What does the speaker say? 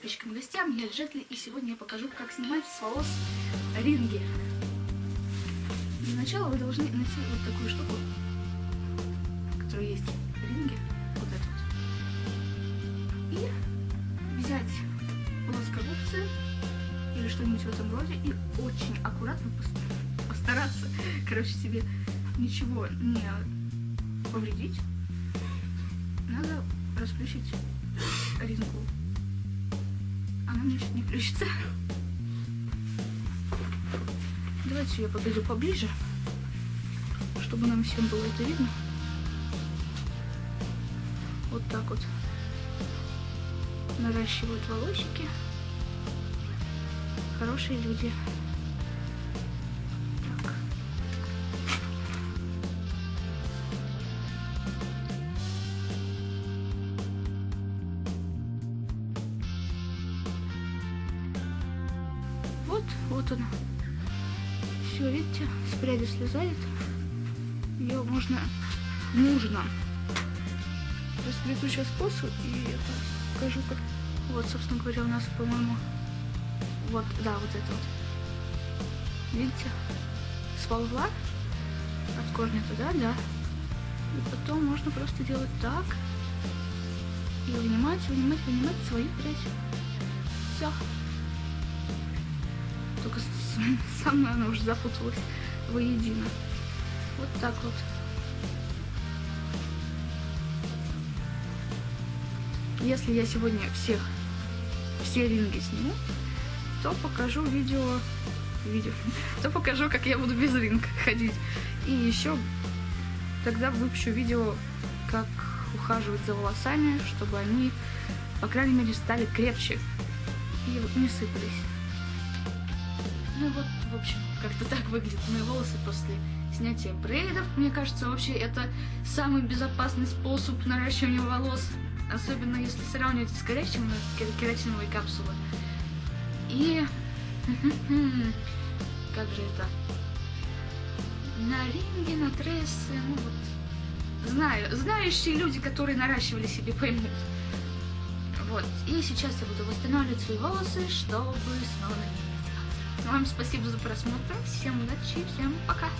Подписчикам и гостям, я Джетли, и сегодня я покажу, как снимать с волос ринги. Для начала вы должны найти вот такую штуку, которая есть в ринге, вот эту. И взять плоскогубцы или что-нибудь в этом роде и очень аккуратно пост- постараться, короче, себе ничего не повредить. Надо расплющить рингу. Мне чуть не плющится. Давайте я подойду поближе, чтобы нам всем было это видно. Вот так вот наращивают волосики. Хорошие люди. Вот, вот она. Все, видите, с пряди слезает. Ее можно, нужно расплету сейчас косу и это покажу как. Вот, собственно говоря, у нас, по-моему, вот, да, вот это вот. Видите, сползла от корня туда, да. И потом можно просто делать так. И вынимать, вынимать, вынимать свою прядь. Все. Только со мной она уже запуталась воедино. Вот так вот. Если я сегодня всех, все ринги сниму, то покажу видео, видео, то покажу, как я буду без ринг ходить. И еще тогда выпущу видео, как ухаживать за волосами, чтобы они, по крайней мере, стали крепче и не сыпались. Ну вот, в общем, как-то так выглядят мои волосы после снятия брейдов. Мне кажется, вообще это самый безопасный способ наращивания волос. Особенно если сравнивать с коричневой, кератиновой капсулой. И... Как же это? На ринге, на трессы, ну вот... Знаю, знающие люди, которые наращивали себе, поймут. Вот, и сейчас я буду восстанавливать свои волосы, чтобы снова. Вам спасибо за просмотр, всем удачи, всем пока!